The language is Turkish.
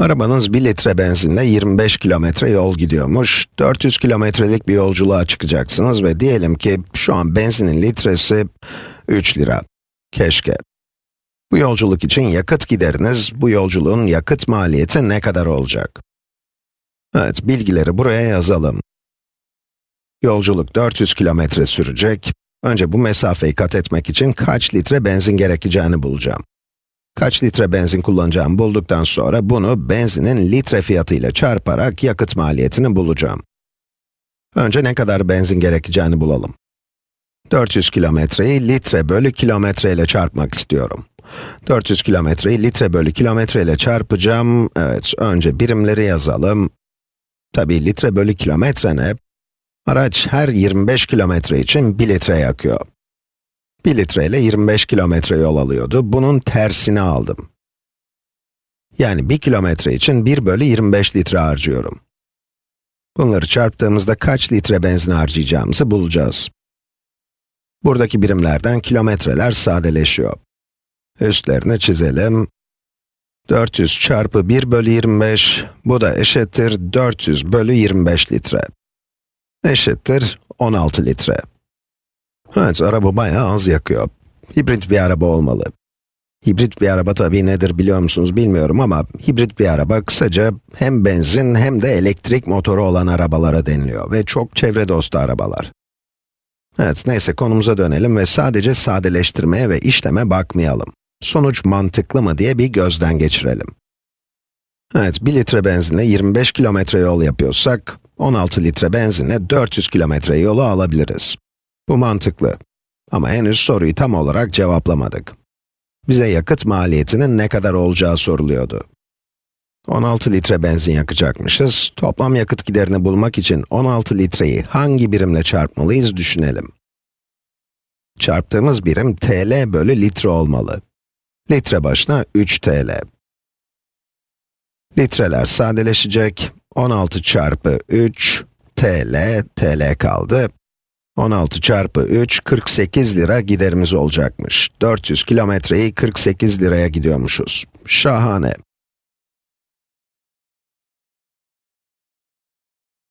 Arabanız 1 litre benzinle 25 kilometre yol gidiyormuş. 400 kilometrelik bir yolculuğa çıkacaksınız ve diyelim ki şu an benzinin litresi 3 lira. Keşke. Bu yolculuk için yakıt gideriniz, bu yolculuğun yakıt maliyeti ne kadar olacak? Evet, bilgileri buraya yazalım. Yolculuk 400 kilometre sürecek. Önce bu mesafeyi kat etmek için kaç litre benzin gerekeceğini bulacağım. Kaç litre benzin kullanacağımı bulduktan sonra bunu benzinin litre fiyatıyla çarparak yakıt maliyetini bulacağım. Önce ne kadar benzin gerekeceğini bulalım. 400 kilometreyi litre bölü kilometre ile çarpmak istiyorum. 400 kilometreyi litre bölü kilometre ile çarpacağım. Evet, önce birimleri yazalım. Tabii litre bölü kilometre ne? Araç her 25 kilometre için 1 litre yakıyor. 1 litre ile 25 kilometre yol alıyordu. Bunun tersini aldım. Yani 1 kilometre için 1 bölü 25 litre harcıyorum. Bunları çarptığımızda kaç litre benzin harcayacağımızı bulacağız. Buradaki birimlerden kilometreler sadeleşiyor. Üstlerini çizelim. 400 çarpı 1 bölü 25, bu da eşittir 400 bölü 25 litre. Eşittir 16 litre. Evet, araba bayağı az yakıyor. Hibrit bir araba olmalı. Hibrit bir araba tabii nedir biliyor musunuz bilmiyorum ama hibrit bir araba kısaca hem benzin hem de elektrik motoru olan arabalara deniliyor ve çok çevre dostu arabalar. Evet, neyse konumuza dönelim ve sadece sadeleştirmeye ve işleme bakmayalım. Sonuç mantıklı mı diye bir gözden geçirelim. Evet, 1 litre benzinle 25 kilometre yol yapıyorsak, 16 litre benzinle 400 kilometre yolu alabiliriz. Bu mantıklı. Ama henüz soruyu tam olarak cevaplamadık. Bize yakıt maliyetinin ne kadar olacağı soruluyordu. 16 litre benzin yakacakmışız. Toplam yakıt giderini bulmak için 16 litreyi hangi birimle çarpmalıyız düşünelim. Çarptığımız birim TL bölü litre olmalı. Litre başına 3 TL. Litreler sadeleşecek. 16 çarpı 3 TL, TL kaldı. 16 çarpı 3, 48 lira giderimiz olacakmış. 400 kilometreyi 48 liraya gidiyormuşuz. Şahane.